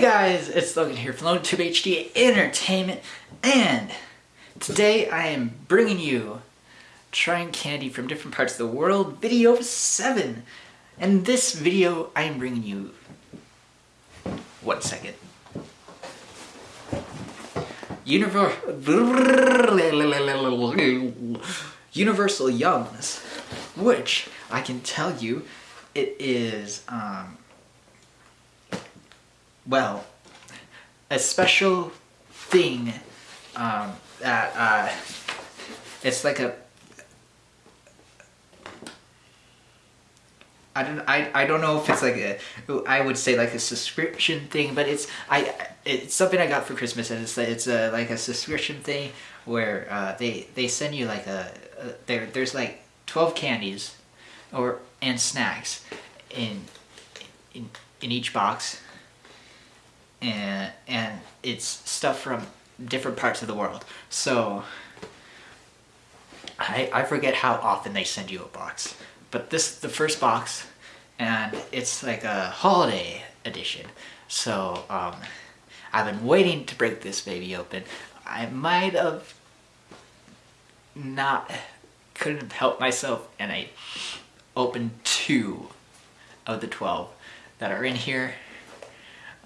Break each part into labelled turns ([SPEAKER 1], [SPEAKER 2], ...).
[SPEAKER 1] Guys, it's Logan here from LoganTube HD Entertainment, and today I am bringing you trying candy from different parts of the world, video 7. And this video, I am bringing you... One second. Univer Universal Yums, which I can tell you, it is, um, well, a special thing um, that uh, it's like a I don't I, I don't know if it's like a I would say like a subscription thing, but it's I it's something I got for Christmas and it's it's a, like a subscription thing where uh, they they send you like a, a there there's like twelve candies or and snacks in in in each box and and it's stuff from different parts of the world. So I I forget how often they send you a box but this is the first box and it's like a holiday edition. So um, I've been waiting to break this baby open. I might have not, couldn't have helped myself and I opened two of the 12 that are in here.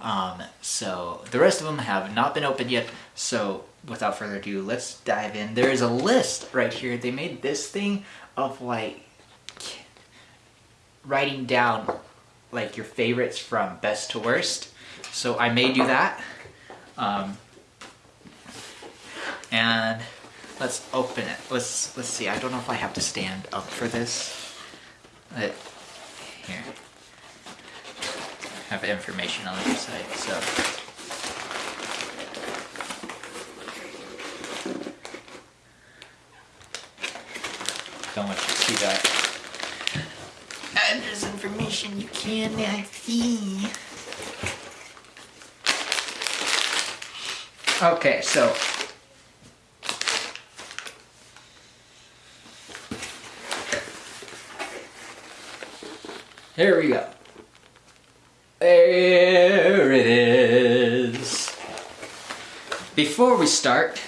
[SPEAKER 1] Um, so the rest of them have not been opened yet. So without further ado, let's dive in. There is a list right here. They made this thing of like writing down like your favorites from best to worst. So I may do that. Um, and let's open it. Let's let's see. I don't know if I have to stand up for this. But here. Have information on the side, so don't want you to see that And there's information you cannot see. Okay, so Here we go. Before we start,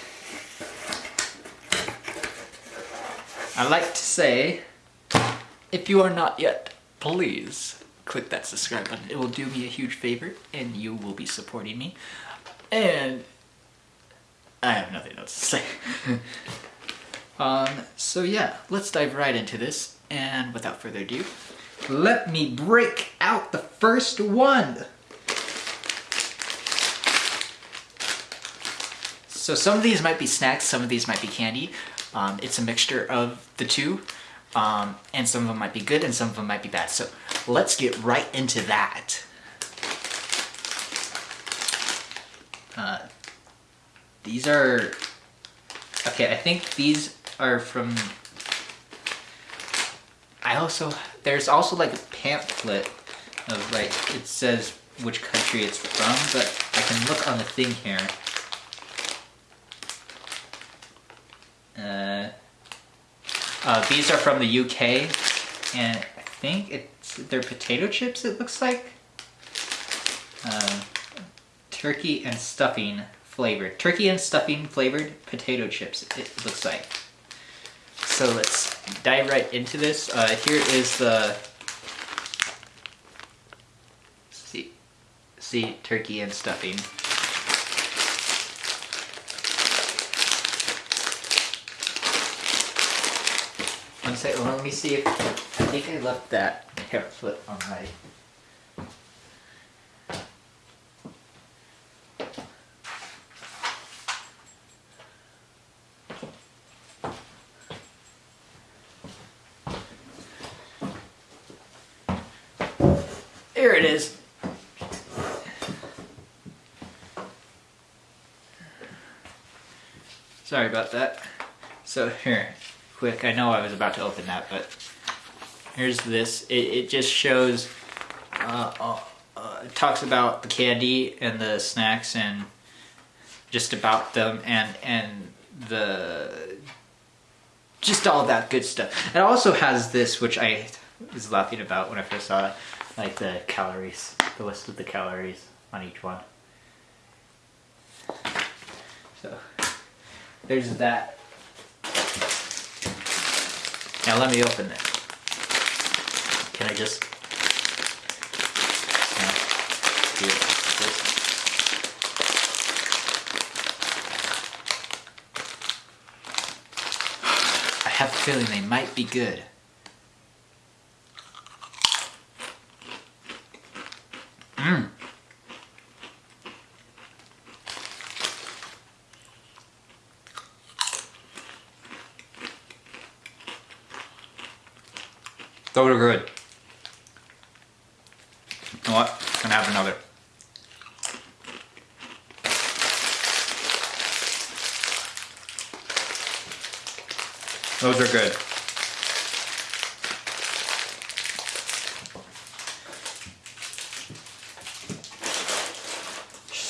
[SPEAKER 1] I'd like to say, if you are not yet please click that subscribe button. It will do me a huge favor and you will be supporting me. And I have nothing else to say. um, so yeah, let's dive right into this. And without further ado, let me break out the first one. So some of these might be snacks, some of these might be candy. Um, it's a mixture of the two. Um, and some of them might be good and some of them might be bad. So let's get right into that. Uh, these are, okay, I think these are from, I also, there's also like a pamphlet of like, it says which country it's from, but I can look on the thing here. Uh, these are from the UK, and I think it's they're potato chips, it looks like. Uh, turkey and stuffing flavored. Turkey and stuffing flavored potato chips, it looks like. So let's dive right into this. Uh, here is the see, see turkey and stuffing. One second, let me see if, I think I left that pamphlet on my Here it is. Sorry about that. So here, quick. I know I was about to open that, but here's this. It, it just shows, uh, uh, uh, it talks about the candy and the snacks and just about them and, and the, just all that good stuff. It also has this, which I was laughing about when I first saw it, like the calories, the list of the calories on each one. So there's that. Now let me open it. Can I just? This. I have a feeling they might be good. Mmm. Those are good. You know what? Gonna have another. Those are good.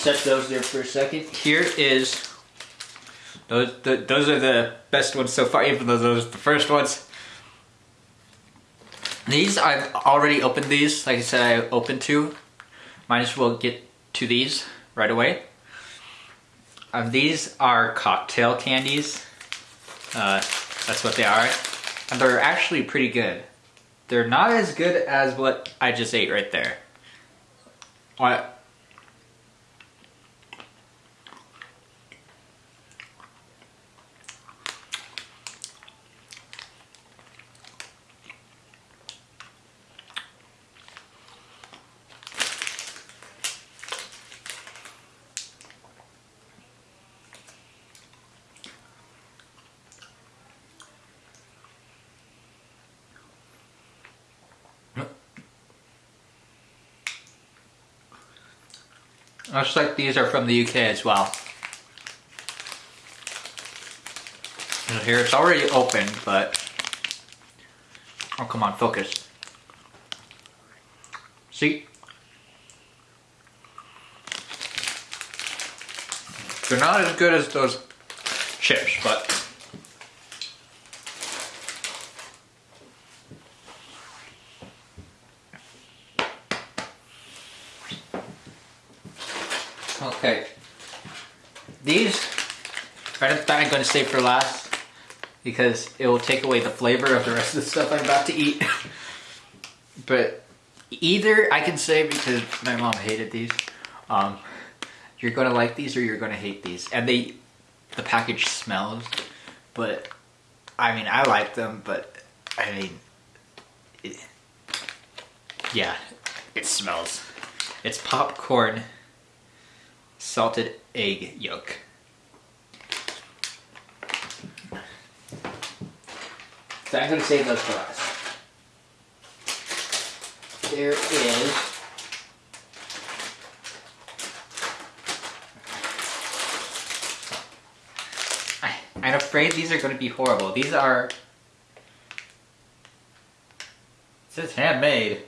[SPEAKER 1] Set those there for a second. Here is those. The, those are the best ones so far, even though those are the first ones. These I've already opened. These, like I said, I opened two. Might as well get to these right away. Um, these are cocktail candies. Uh, that's what they are. And they're actually pretty good. They're not as good as what I just ate right there. What? Looks like these are from the UK as well. And here it's already open, but... Oh, come on, focus. See? They're not as good as those chips, but... Okay. These are the I'm going to save for last because it will take away the flavor of the rest of the stuff I'm about to eat. but either I can say because my mom hated these, um, you're going to like these or you're going to hate these. And they, the package smells, but I mean, I like them, but I mean, it, yeah, it smells. It's popcorn salted egg yolk. So I'm going to save those for last. There is I'm afraid these are going to be horrible. These are... It says handmade.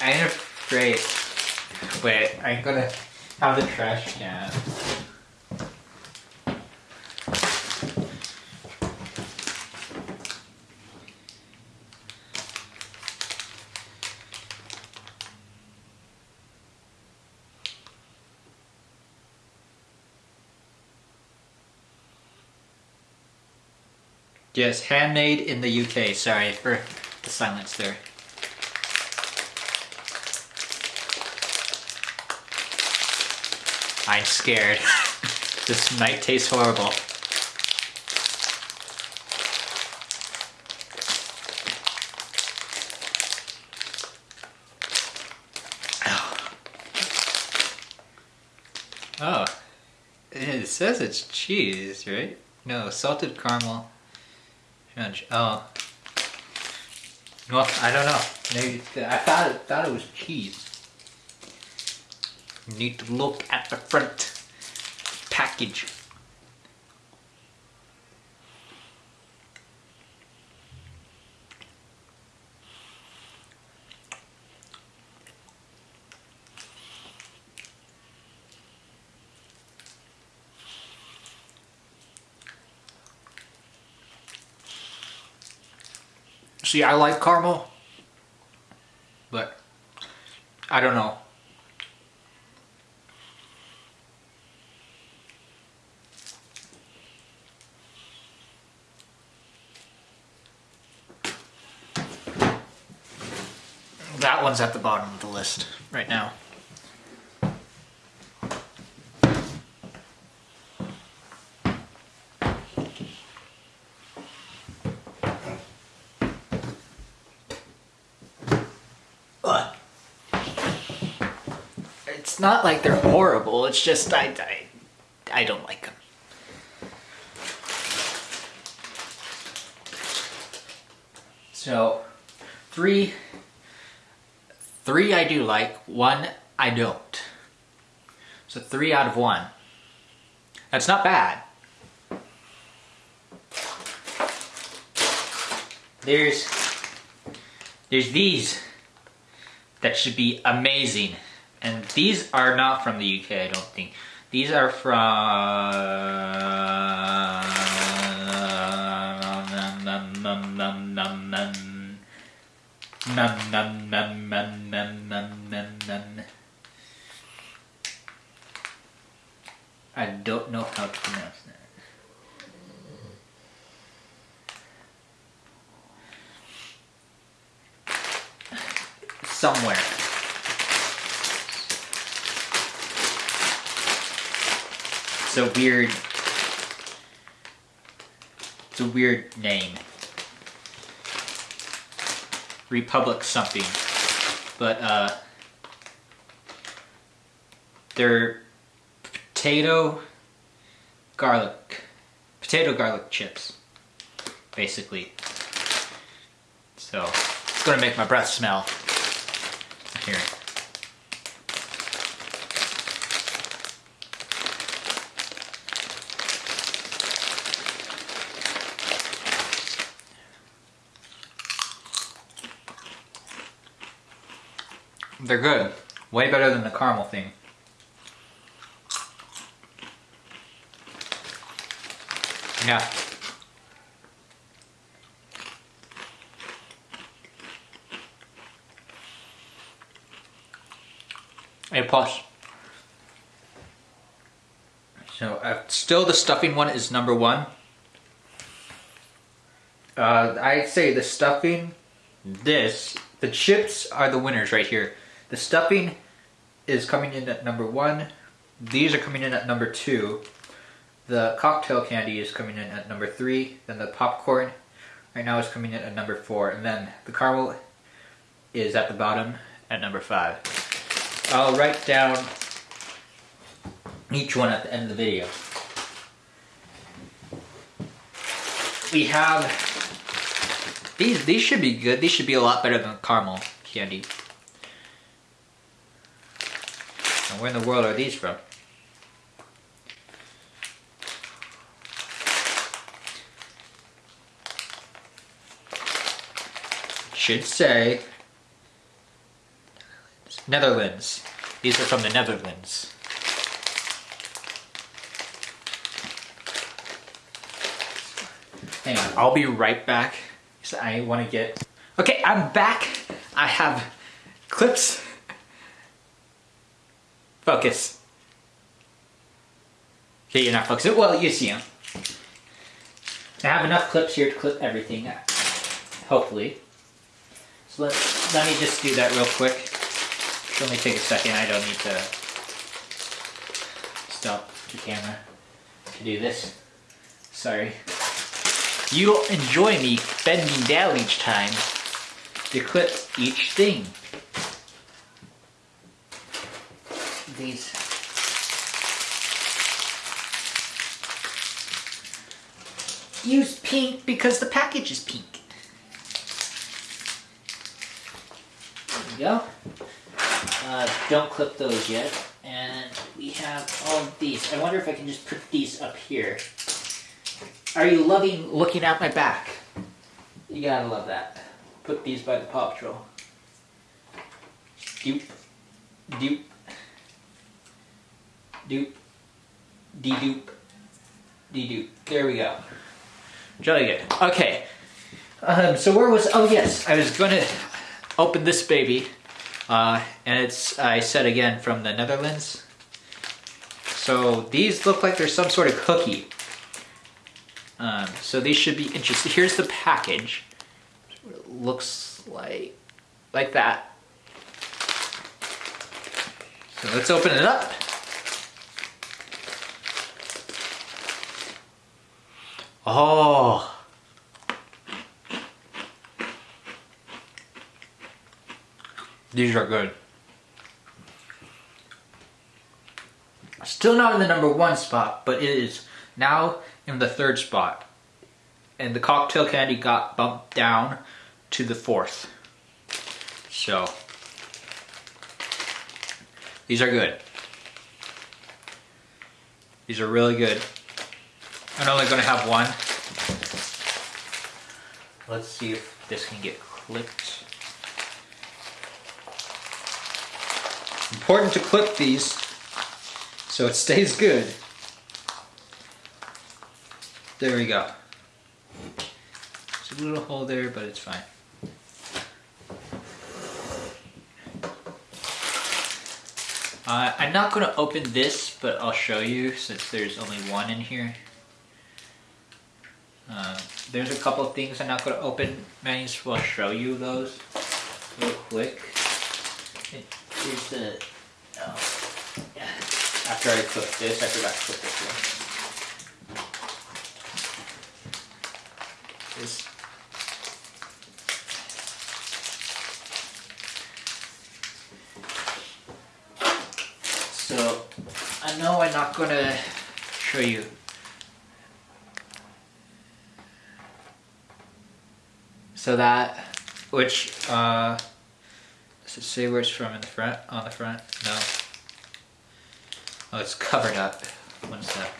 [SPEAKER 1] I'm afraid... Wait, I'm gonna have the trash can. Yes, handmade in the UK. Sorry for the silence there. I'm scared. this might taste horrible. Oh. oh. It says it's cheese, right? No, salted caramel. Oh. Uh, well, I don't know. Maybe I thought it, thought it was cheese. Need to look at the front package. See, I like caramel, but I don't know. That one's at the bottom of the list right now. Not like they're horrible. It's just I, I, I don't like them. So, three, three I do like, one I don't. So three out of one. That's not bad. There's, there's these that should be amazing. And these are not from the UK, I don't think. These are from... I don't know how to pronounce that. Somewhere. It's a weird... It's a weird name. Republic something. But, uh... They're potato garlic. Potato garlic chips. Basically. So, it's gonna make my breath smell. Here. They're good. Way better than the caramel thing. Yeah. A plus. So uh, still the stuffing one is number one. Uh, I'd say the stuffing, this, the chips are the winners right here. The stuffing is coming in at number one. These are coming in at number two. The cocktail candy is coming in at number three. Then the popcorn right now is coming in at number four. And then the caramel is at the bottom at number five. I'll write down each one at the end of the video. We have these. These should be good. These should be a lot better than caramel candy. And where in the world are these from? Should say Netherlands. These are from the Netherlands. Hang on, I'll be right back. I want to get... Okay, I'm back. I have clips. Focus. Okay, you're not focusing. Well, you see them. I have enough clips here to clip everything, hopefully. So let, let me just do that real quick. It'll only take a second. I don't need to stop the camera to do this. Sorry. You'll enjoy me bending down each time to clip each thing. Use pink because the package is pink. There we go. Uh, don't clip those yet. And we have all these. I wonder if I can just put these up here. Are you loving looking at my back? You gotta love that. Put these by the Paw Patrol. Doop. Doop. Doop. De-doop. De-doop. There we go. Jolly good. Okay. Um, so where was... Oh, yes. I was going to open this baby. Uh, and it's, I said again, from the Netherlands. So these look like they're some sort of cookie. Um, so these should be interesting. Here's the package. It looks like, like that. So let's open it up. Oh. These are good. Still not in the number one spot, but it is now in the third spot. And the cocktail candy got bumped down to the fourth. So, these are good. These are really good. I'm only gonna have one. Let's see if this can get clipped. Important to clip these so it stays good. There we go. There's a little hole there, but it's fine. Uh, I'm not going to open this, but I'll show you since there's only one in here. Uh, there's a couple things I'm not going to open. Might as well show you those real quick. Here's the... Oh, yeah. After I cook this, I forgot to put this one. This So, I know I'm not gonna show you. So that, which, uh, does it say where it's from in the front, on the front? No. Oh, it's covered up. One sec.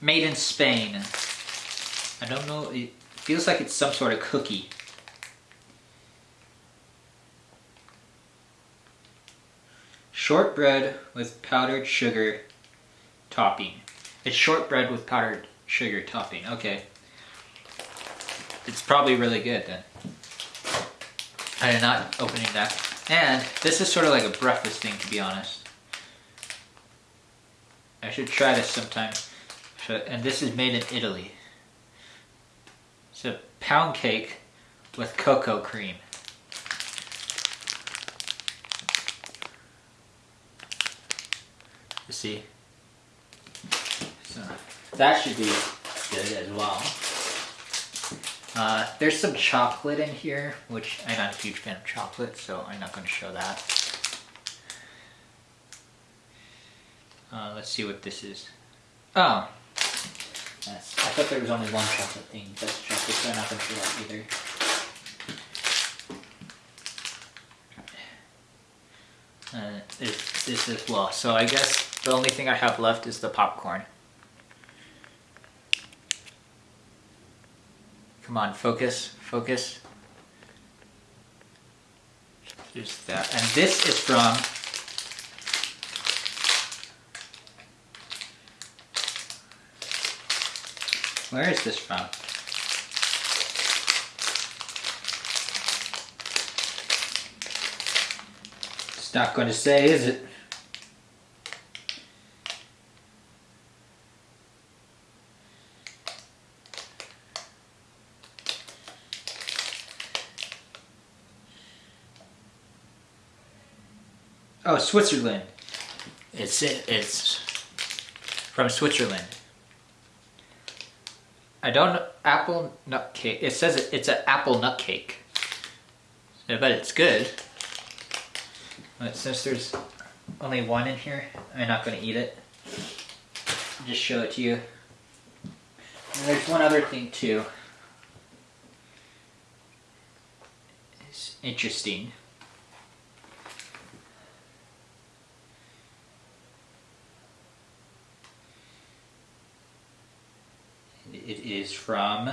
[SPEAKER 1] Made in Spain. I don't know, it feels like it's some sort of cookie. Shortbread with powdered sugar topping. It's shortbread with powdered sugar topping. Okay. It's probably really good then. I am not opening that. And this is sort of like a breakfast thing to be honest. I should try this sometime. And this is made in Italy. It's a pound cake with cocoa cream. You see? So that should be good as well. Uh, there's some chocolate in here, which I'm not a huge fan of chocolate, so I'm not going to show that. Uh, let's see what this is. Oh. I thought there was only one chocolate thing. That's chocolate, so I'm not going to show that either. Uh, this as well. So I guess the only thing I have left is the popcorn. Come on, focus, focus. There's that. And this is from Where is this from? It's not going to say, is it? Oh, Switzerland. It's it's from Switzerland. I don't apple nut cake. It says it, it's an apple nut cake. I bet it's good. But since there's only one in here, I'm not going to eat it. I'll just show it to you. And there's one other thing too. It's interesting. It is from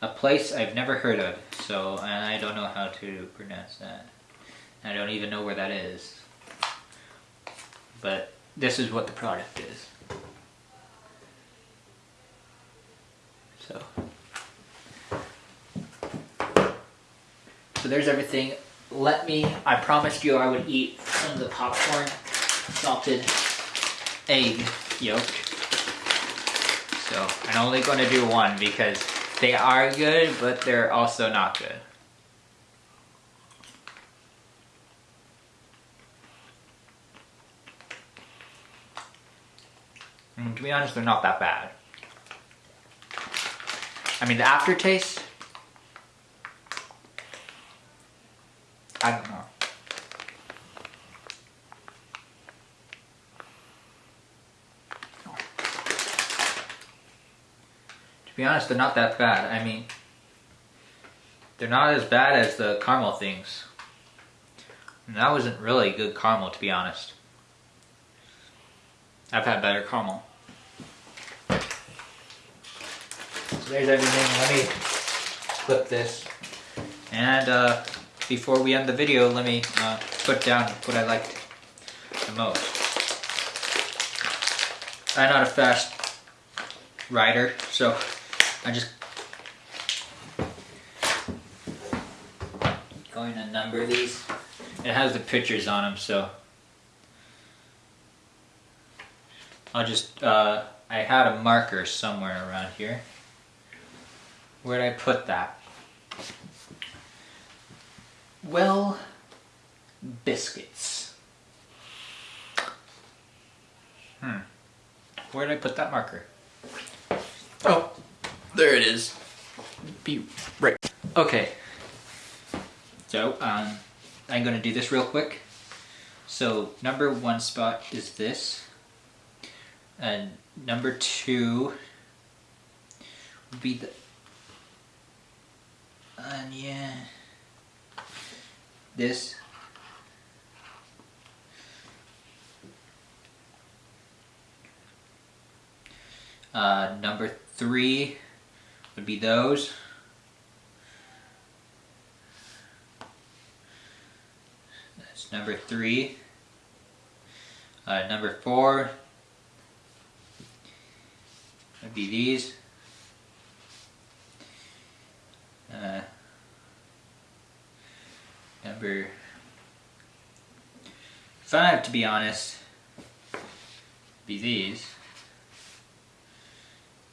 [SPEAKER 1] a place I've never heard of, so and I don't know how to pronounce that. I don't even know where that is. But this is what the product is. So, so there's everything. Let me, I promised you I would eat some of the popcorn, salted egg yolk. So I'm only going to do one because they are good, but they're also not good. And to be honest, they're not that bad. I mean, the aftertaste, I don't know. To be honest, they're not that bad. I mean, they're not as bad as the caramel things. And that wasn't really good caramel, to be honest. I've had better caramel. So there's everything. Let me flip this. And uh, before we end the video, let me uh, put down what I liked the most. I'm not a fast rider, so I just going to number these. It has the pictures on them, so I'll just, uh, I had a marker somewhere around here. Where'd I put that? Well, biscuits. Hmm. Where did I put that marker? Oh, there it is. Be right. Okay. So, um, I'm gonna do this real quick. So, number one spot is this. And number two would be the, yeah, this. Uh, number three would be those. That's number three. Uh, number four would be these. Uh, number five, to be honest, be these.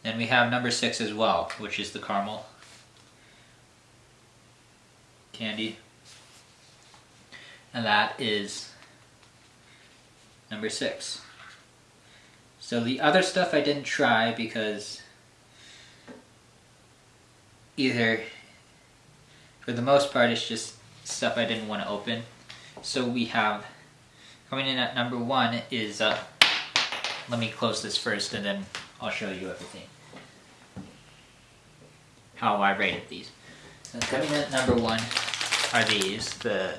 [SPEAKER 1] Then we have number six as well, which is the caramel candy. And that is number six. So the other stuff I didn't try because either, for the most part, it's just stuff I didn't want to open. So we have, coming in at number one is, uh, let me close this first and then I'll show you everything. How I rated these. So coming in at number one are these, the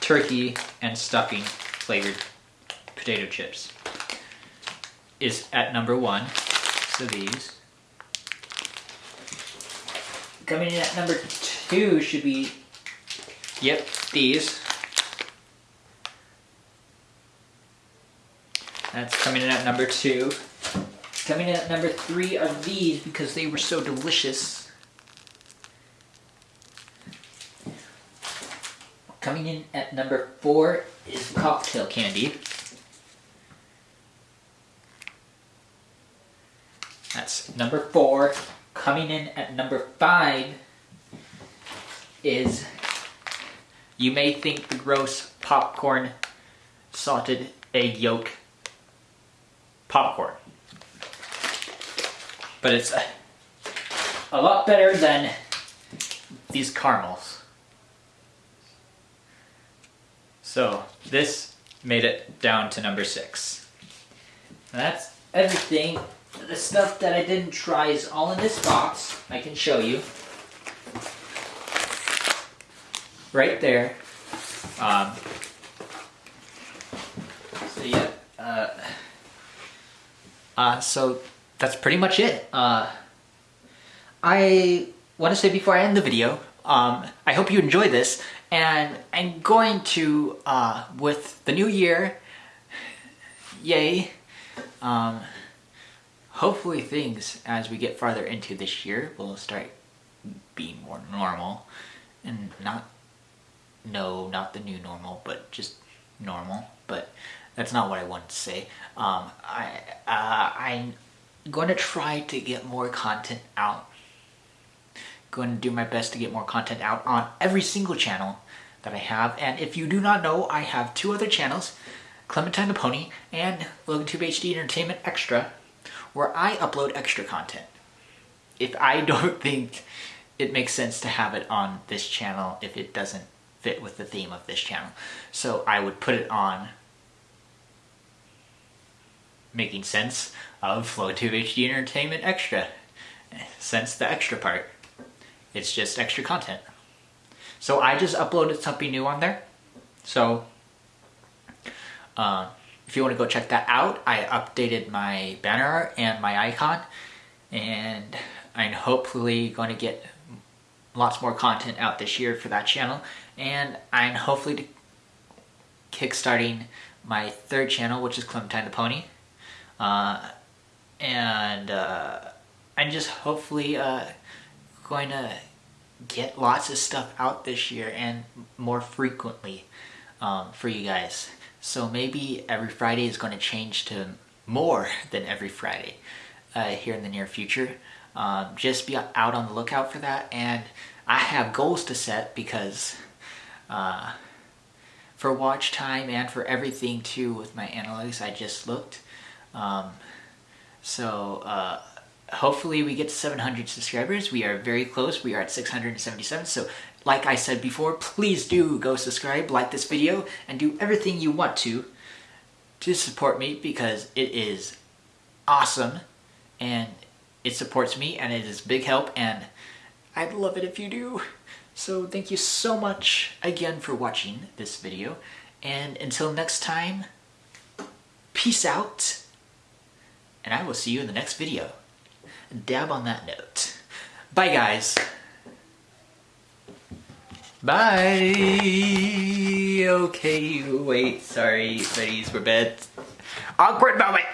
[SPEAKER 1] turkey and stuffing flavored potato chips is at number one. So these. Coming in at number two should be, yep, these. That's coming in at number two. Coming in at number three are these because they were so delicious. Coming in at number four is cocktail candy. That's number four. Coming in at number five is, you may think the gross popcorn salted egg yolk popcorn. But it's a, a lot better than these caramels. So this made it down to number six. And that's everything. The stuff that I didn't try is all in this box. I can show you. Right there. Um, so yeah. Uh, uh, so that's pretty much it. Uh, I want to say before I end the video, um, I hope you enjoy this, and I'm going to, uh, with the new year, yay, um, hopefully things as we get farther into this year will start being more normal, and not, no, not the new normal, but just normal, but that's not what I wanted to say. Um, I, uh, I going to try to get more content out. Going to do my best to get more content out on every single channel that I have. And if you do not know, I have two other channels, Clementine the Pony and LoganTube HD Entertainment Extra, where I upload extra content. If I don't think it makes sense to have it on this channel if it doesn't fit with the theme of this channel. So I would put it on making sense of FlowTube HD Entertainment Extra. Sense the extra part. It's just extra content. So I just uploaded something new on there. So uh, if you want to go check that out, I updated my banner and my icon. And I'm hopefully going to get lots more content out this year for that channel. And I'm hopefully kickstarting my third channel, which is Clementine the Pony. Uh, and uh, I'm just hopefully uh, going to get lots of stuff out this year and more frequently um, for you guys. So maybe every Friday is going to change to more than every Friday uh, here in the near future. Um, just be out on the lookout for that. And I have goals to set because uh, for watch time and for everything too with my analytics I just looked. Um, so uh, hopefully we get to 700 subscribers. We are very close. We are at 677. So like I said before, please do go subscribe, like this video, and do everything you want to to support me because it is awesome and it supports me and it is big help and I'd love it if you do. So thank you so much again for watching this video and until next time, peace out and I will see you in the next video. Dab on that note. Bye guys. Bye. Okay, wait, sorry, buddies, we're bad. Awkward moment.